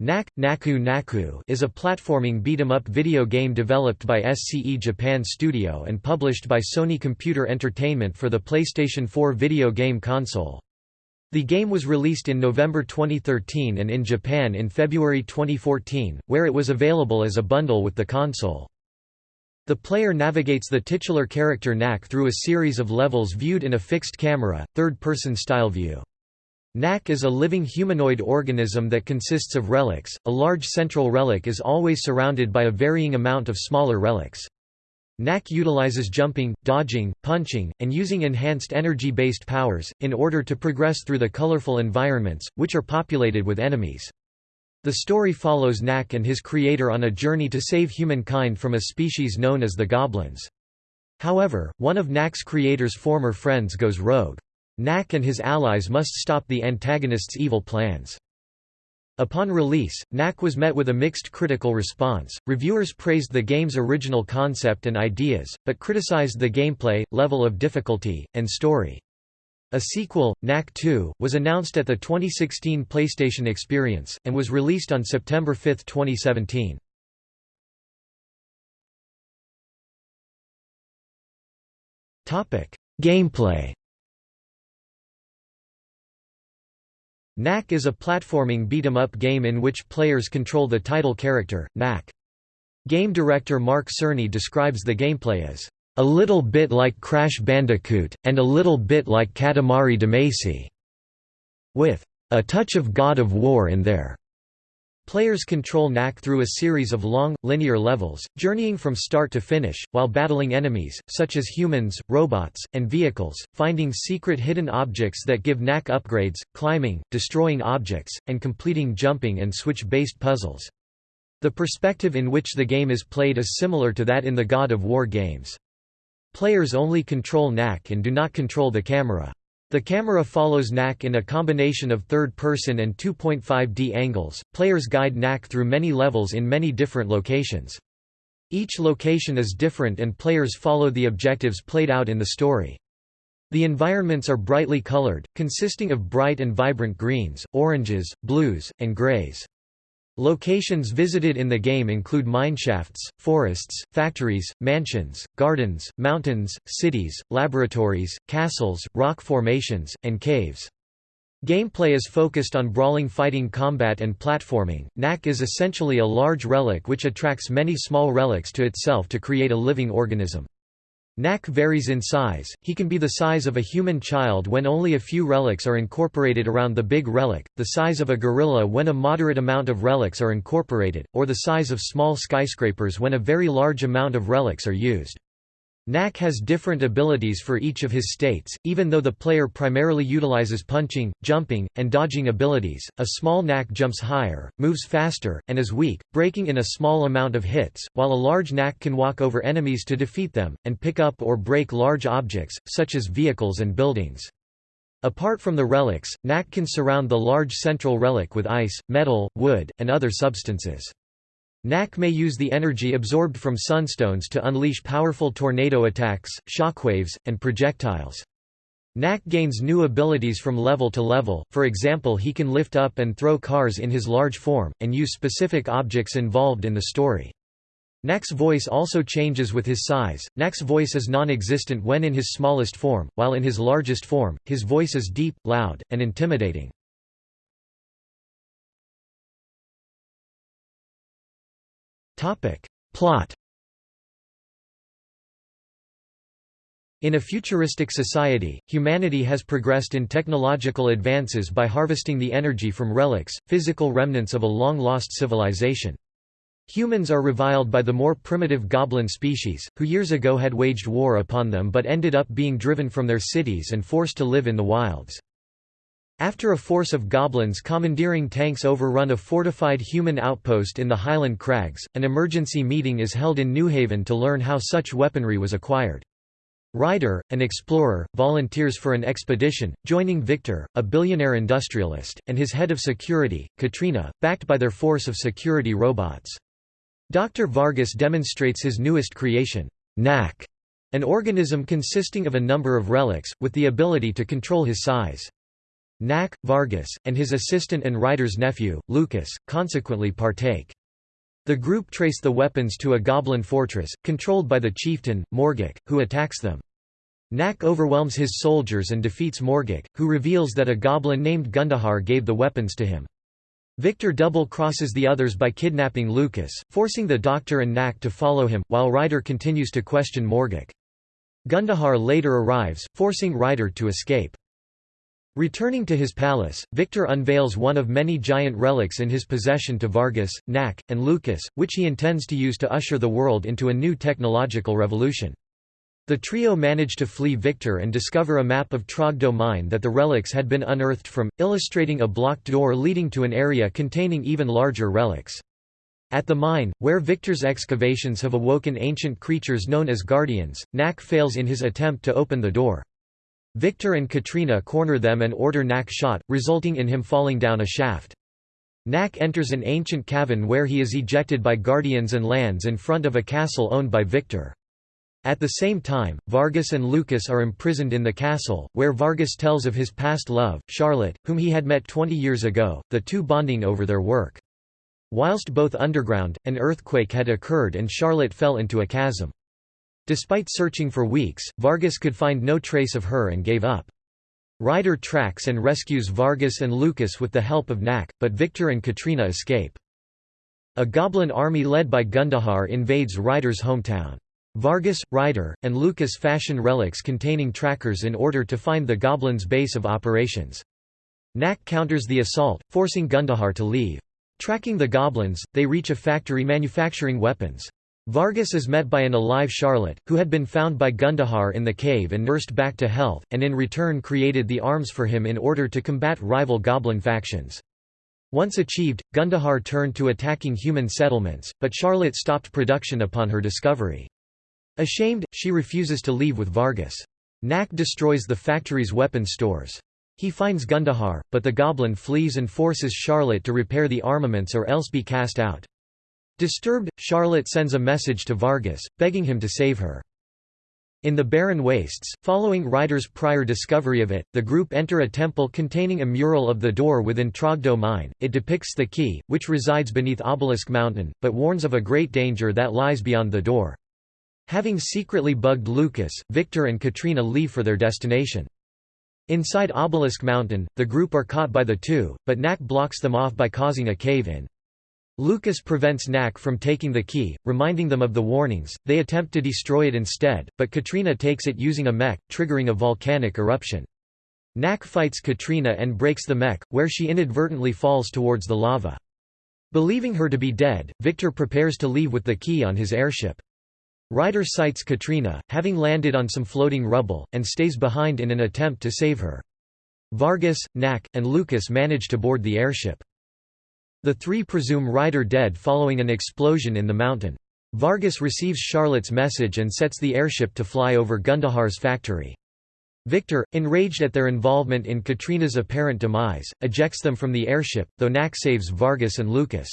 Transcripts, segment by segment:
Knack, Naku Naku is a platforming beat-em-up video game developed by SCE Japan Studio and published by Sony Computer Entertainment for the PlayStation 4 video game console. The game was released in November 2013 and in Japan in February 2014, where it was available as a bundle with the console. The player navigates the titular character Knack through a series of levels viewed in a fixed camera, third-person style view. Knack is a living humanoid organism that consists of relics. A large central relic is always surrounded by a varying amount of smaller relics. Knack utilizes jumping, dodging, punching, and using enhanced energy-based powers, in order to progress through the colorful environments, which are populated with enemies. The story follows Knack and his creator on a journey to save humankind from a species known as the Goblins. However, one of Knack's creator's former friends goes rogue. Knack and his allies must stop the antagonist's evil plans. Upon release, Knack was met with a mixed critical response. Reviewers praised the game's original concept and ideas, but criticized the gameplay, level of difficulty, and story. A sequel, Knack 2, was announced at the 2016 PlayStation Experience, and was released on September 5, 2017. Gameplay Knack is a platforming beat-em-up game in which players control the title character, Knack. Game director Mark Cerny describes the gameplay as, "...a little bit like Crash Bandicoot, and a little bit like Katamari Damacy", with "...a touch of God of War in there." Players control Knack through a series of long, linear levels, journeying from start to finish, while battling enemies, such as humans, robots, and vehicles, finding secret hidden objects that give Knack upgrades, climbing, destroying objects, and completing jumping and switch-based puzzles. The perspective in which the game is played is similar to that in the God of War games. Players only control Knack and do not control the camera. The camera follows Knack in a combination of third-person and 2.5D angles. Players guide Knack through many levels in many different locations. Each location is different and players follow the objectives played out in the story. The environments are brightly colored, consisting of bright and vibrant greens, oranges, blues, and grays. Locations visited in the game include mineshafts, forests, factories, mansions, gardens, mountains, cities, laboratories, castles, rock formations, and caves. Gameplay is focused on brawling fighting combat and platforming. Knack is essentially a large relic which attracts many small relics to itself to create a living organism. Knack varies in size, he can be the size of a human child when only a few relics are incorporated around the big relic, the size of a gorilla when a moderate amount of relics are incorporated, or the size of small skyscrapers when a very large amount of relics are used. Knack has different abilities for each of his states, even though the player primarily utilizes punching, jumping, and dodging abilities. A small Knack jumps higher, moves faster, and is weak, breaking in a small amount of hits, while a large Knack can walk over enemies to defeat them, and pick up or break large objects, such as vehicles and buildings. Apart from the relics, Knack can surround the large central relic with ice, metal, wood, and other substances. Knack may use the energy absorbed from sunstones to unleash powerful tornado attacks, shockwaves, and projectiles. Knack gains new abilities from level to level, for example he can lift up and throw cars in his large form, and use specific objects involved in the story. Knack's voice also changes with his size, Knack's voice is non-existent when in his smallest form, while in his largest form, his voice is deep, loud, and intimidating. Topic. Plot In a futuristic society, humanity has progressed in technological advances by harvesting the energy from relics, physical remnants of a long-lost civilization. Humans are reviled by the more primitive goblin species, who years ago had waged war upon them but ended up being driven from their cities and forced to live in the wilds. After a force of goblins commandeering tanks overrun a fortified human outpost in the Highland Crags, an emergency meeting is held in New Haven to learn how such weaponry was acquired. Ryder, an explorer, volunteers for an expedition, joining Victor, a billionaire industrialist, and his head of security, Katrina, backed by their force of security robots. Dr. Vargas demonstrates his newest creation, Knack, an organism consisting of a number of relics, with the ability to control his size. Knack, Vargas, and his assistant and Ryder's nephew, Lucas, consequently partake. The group trace the weapons to a goblin fortress, controlled by the chieftain, Morgok, who attacks them. Knack overwhelms his soldiers and defeats Morgok, who reveals that a goblin named Gundahar gave the weapons to him. Victor double-crosses the others by kidnapping Lucas, forcing the doctor and Knack to follow him, while Ryder continues to question Morgok. Gundahar later arrives, forcing Ryder to escape. Returning to his palace, Victor unveils one of many giant relics in his possession to Vargas, Knack, and Lucas, which he intends to use to usher the world into a new technological revolution. The trio manage to flee Victor and discover a map of Trogdor mine that the relics had been unearthed from, illustrating a blocked door leading to an area containing even larger relics. At the mine, where Victor's excavations have awoken ancient creatures known as guardians, Knack fails in his attempt to open the door. Victor and Katrina corner them and order Knack shot, resulting in him falling down a shaft. Knack enters an ancient cavern where he is ejected by guardians and lands in front of a castle owned by Victor. At the same time, Vargas and Lucas are imprisoned in the castle, where Vargas tells of his past love, Charlotte, whom he had met 20 years ago, the two bonding over their work. Whilst both underground, an earthquake had occurred and Charlotte fell into a chasm. Despite searching for weeks, Vargas could find no trace of her and gave up. Ryder tracks and rescues Vargas and Lucas with the help of Knack, but Victor and Katrina escape. A goblin army led by Gundahar invades Ryder's hometown. Vargas, Ryder, and Lucas fashion relics containing trackers in order to find the Goblin's base of operations. Knack counters the assault, forcing Gundahar to leave. Tracking the Goblins, they reach a factory manufacturing weapons. Vargas is met by an alive Charlotte, who had been found by Gundahar in the cave and nursed back to health, and in return created the arms for him in order to combat rival Goblin factions. Once achieved, Gundahar turned to attacking human settlements, but Charlotte stopped production upon her discovery. Ashamed, she refuses to leave with Vargas. Knack destroys the factory's weapon stores. He finds Gundahar, but the goblin flees and forces Charlotte to repair the armaments or else be cast out. Disturbed, Charlotte sends a message to Vargas, begging him to save her. In the barren wastes, following Ryder's prior discovery of it, the group enter a temple containing a mural of the door within Trogdor mine. It depicts the key, which resides beneath Obelisk Mountain, but warns of a great danger that lies beyond the door. Having secretly bugged Lucas, Victor and Katrina leave for their destination. Inside Obelisk Mountain, the group are caught by the two, but Knack blocks them off by causing a cave-in. Lucas prevents Knack from taking the key, reminding them of the warnings, they attempt to destroy it instead, but Katrina takes it using a mech, triggering a volcanic eruption. Knack fights Katrina and breaks the mech, where she inadvertently falls towards the lava. Believing her to be dead, Victor prepares to leave with the key on his airship. Ryder sights Katrina, having landed on some floating rubble, and stays behind in an attempt to save her. Vargas, Knack, and Lucas manage to board the airship. The three presume Ryder dead following an explosion in the mountain. Vargas receives Charlotte's message and sets the airship to fly over Gundahar's factory. Victor, enraged at their involvement in Katrina's apparent demise, ejects them from the airship, though Knack saves Vargas and Lucas.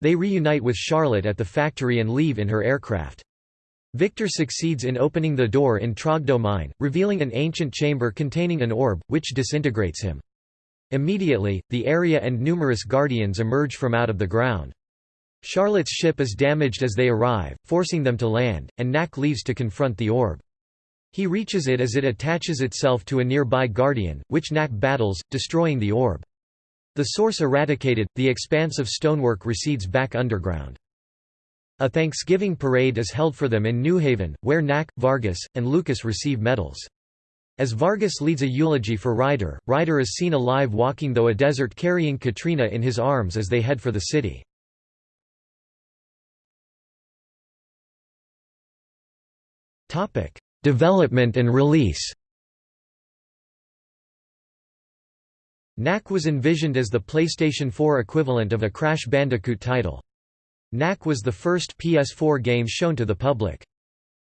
They reunite with Charlotte at the factory and leave in her aircraft. Victor succeeds in opening the door in Trogdor mine, revealing an ancient chamber containing an orb, which disintegrates him. Immediately, the area and numerous guardians emerge from out of the ground. Charlotte's ship is damaged as they arrive, forcing them to land, and Knack leaves to confront the orb. He reaches it as it attaches itself to a nearby guardian, which Knack battles, destroying the orb. The source eradicated, the expanse of stonework recedes back underground. A Thanksgiving parade is held for them in New Haven, where Knack, Vargas, and Lucas receive medals. As Vargas leads a eulogy for Ryder, Ryder is seen alive walking though a desert carrying Katrina in his arms as they head for the city. Development and release Knack was envisioned as the PlayStation 4 equivalent of a Crash Bandicoot title. Knack was the first PS4 game shown to the public.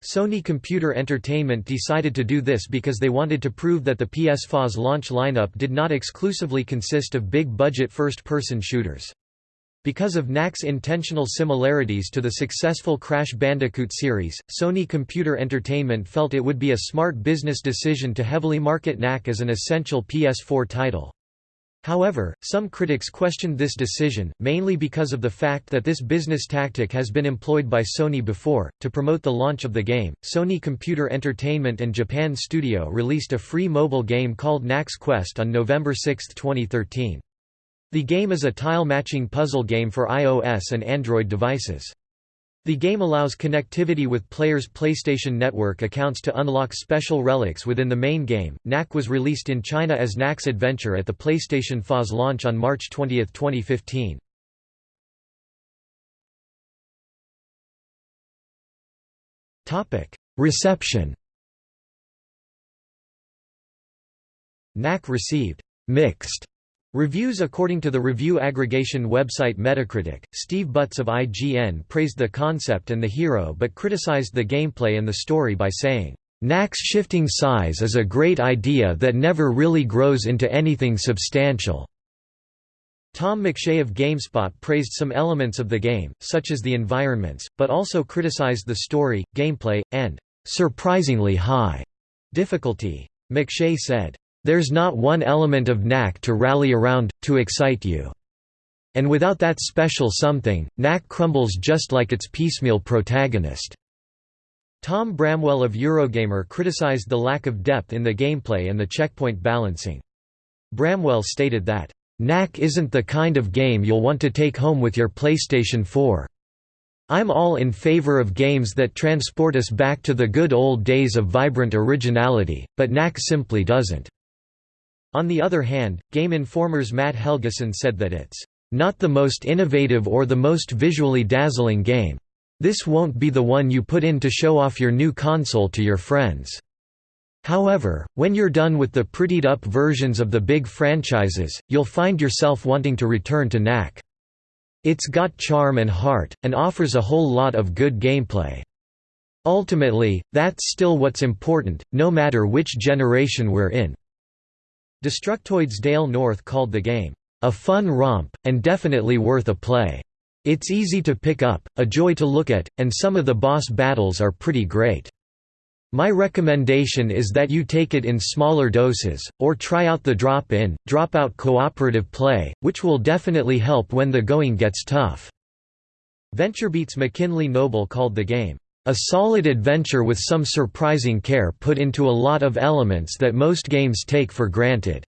Sony Computer Entertainment decided to do this because they wanted to prove that the PS4's launch lineup did not exclusively consist of big-budget first-person shooters. Because of Knack's intentional similarities to the successful Crash Bandicoot series, Sony Computer Entertainment felt it would be a smart business decision to heavily market Knack as an essential PS4 title. However, some critics questioned this decision, mainly because of the fact that this business tactic has been employed by Sony before. To promote the launch of the game, Sony Computer Entertainment and Japan Studio released a free mobile game called Knack's Quest on November 6, 2013. The game is a tile-matching puzzle game for iOS and Android devices. The game allows connectivity with players' PlayStation Network accounts to unlock special relics within the main game. Knack was released in China as Knack's Adventure at the PlayStation FAS launch on March 20, 2015. Topic: Reception. Knack received mixed Reviews According to the review aggregation website Metacritic, Steve Butts of IGN praised the concept and the hero but criticized the gameplay and the story by saying, "Knack's shifting size is a great idea that never really grows into anything substantial." Tom McShea of GameSpot praised some elements of the game, such as the environments, but also criticized the story, gameplay, and "...surprisingly high," difficulty. McShea said, there's not one element of knack to rally around, to excite you. And without that special something, knack crumbles just like its piecemeal protagonist." Tom Bramwell of Eurogamer criticized the lack of depth in the gameplay and the checkpoint balancing. Bramwell stated that, "...knack isn't the kind of game you'll want to take home with your PlayStation 4. I'm all in favor of games that transport us back to the good old days of vibrant originality, but knack simply doesn't." On the other hand, Game Informer's Matt Helgeson said that it's not the most innovative or the most visually dazzling game. This won't be the one you put in to show off your new console to your friends. However, when you're done with the prettied-up versions of the big franchises, you'll find yourself wanting to return to Knack. It's got charm and heart, and offers a whole lot of good gameplay. Ultimately, that's still what's important, no matter which generation we're in. Destructoid's Dale North called the game, "...a fun romp, and definitely worth a play. It's easy to pick up, a joy to look at, and some of the boss battles are pretty great. My recommendation is that you take it in smaller doses, or try out the drop-in, drop-out cooperative play, which will definitely help when the going gets tough." VentureBeat's McKinley Noble called the game, a solid adventure with some surprising care put into a lot of elements that most games take for granted."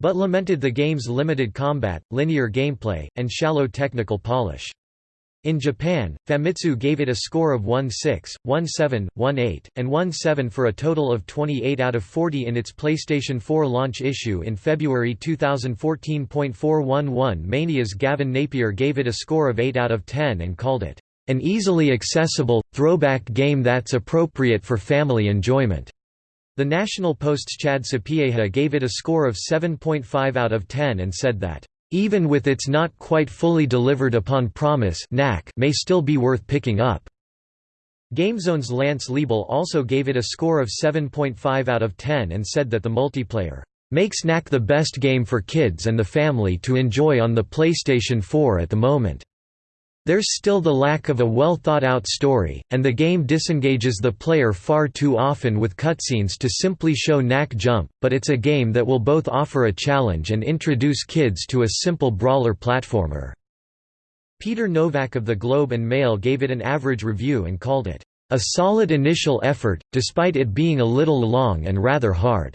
But lamented the game's limited combat, linear gameplay, and shallow technical polish. In Japan, Famitsu gave it a score of 1.6, 1.7, 1.8, and 1.7 for a total of 28 out of 40 in its PlayStation 4 launch issue in February 2014.411 Mania's Gavin Napier gave it a score of 8 out of 10 and called it an easily accessible, throwback game that's appropriate for family enjoyment. The National Post's Chad Sapieha gave it a score of 7.5 out of 10 and said that, "...even with its not quite fully delivered upon promise may still be worth picking up." GameZone's Lance Liebl also gave it a score of 7.5 out of 10 and said that the multiplayer, "...makes Knack the best game for kids and the family to enjoy on the PlayStation 4 at the moment." There's still the lack of a well-thought-out story, and the game disengages the player far too often with cutscenes to simply show knack jump, but it's a game that will both offer a challenge and introduce kids to a simple brawler platformer." Peter Nowak of the Globe and Mail gave it an average review and called it, "...a solid initial effort, despite it being a little long and rather hard."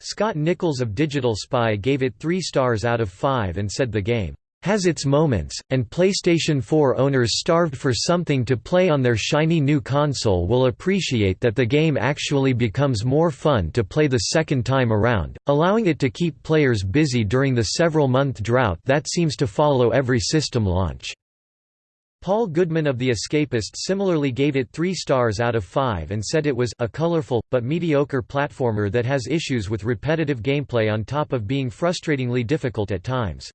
Scott Nichols of Digital Spy gave it 3 stars out of 5 and said the game has its moments, and PlayStation 4 owners starved for something to play on their shiny new console will appreciate that the game actually becomes more fun to play the second time around, allowing it to keep players busy during the several-month drought that seems to follow every system launch. Paul Goodman of The Escapist similarly gave it 3 stars out of 5 and said it was a colorful, but mediocre platformer that has issues with repetitive gameplay on top of being frustratingly difficult at times.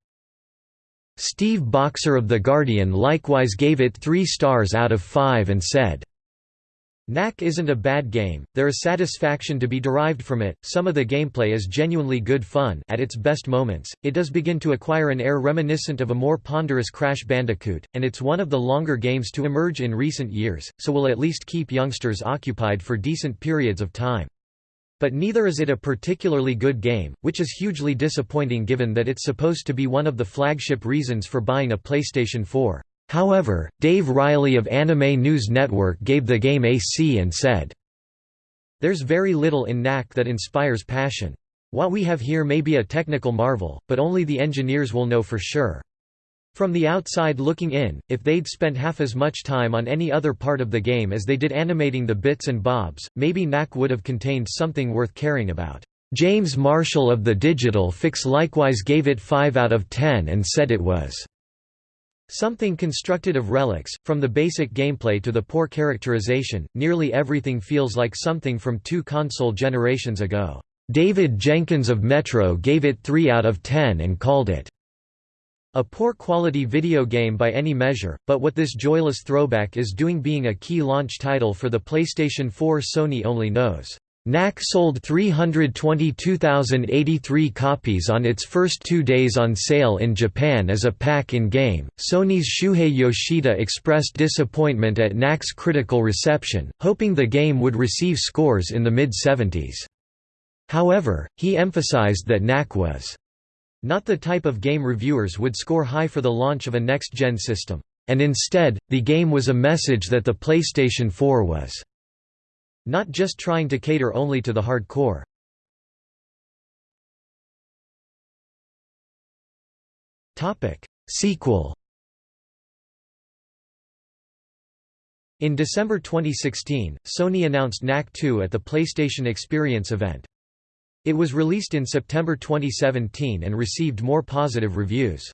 Steve Boxer of The Guardian likewise gave it three stars out of five and said, Knack isn't a bad game, there is satisfaction to be derived from it, some of the gameplay is genuinely good fun at its best moments, it does begin to acquire an air reminiscent of a more ponderous Crash Bandicoot, and it's one of the longer games to emerge in recent years, so will at least keep youngsters occupied for decent periods of time. But neither is it a particularly good game, which is hugely disappointing given that it's supposed to be one of the flagship reasons for buying a PlayStation 4. However, Dave Riley of Anime News Network gave the game a C and said, There's very little in Knack that inspires passion. What we have here may be a technical marvel, but only the engineers will know for sure. From the outside looking in, if they'd spent half as much time on any other part of the game as they did animating the bits and bobs, maybe Knack would have contained something worth caring about. James Marshall of the Digital Fix likewise gave it 5 out of 10 and said it was Something constructed of relics, from the basic gameplay to the poor characterization, nearly everything feels like something from two console generations ago. David Jenkins of Metro gave it 3 out of 10 and called it a poor quality video game by any measure, but what this joyless throwback is doing being a key launch title for the PlayStation 4 Sony only knows. Knack sold 322,083 copies on its first two days on sale in Japan as a pack-in-game. Sony's Shuhei Yoshida expressed disappointment at Knack's critical reception, hoping the game would receive scores in the mid-70s. However, he emphasized that Knack was not the type of game reviewers would score high for the launch of a next-gen system, and instead, the game was a message that the PlayStation 4 was not just trying to cater only to the hardcore. Sequel In December 2016, Sony announced Knack 2 at the PlayStation Experience event. It was released in September 2017 and received more positive reviews.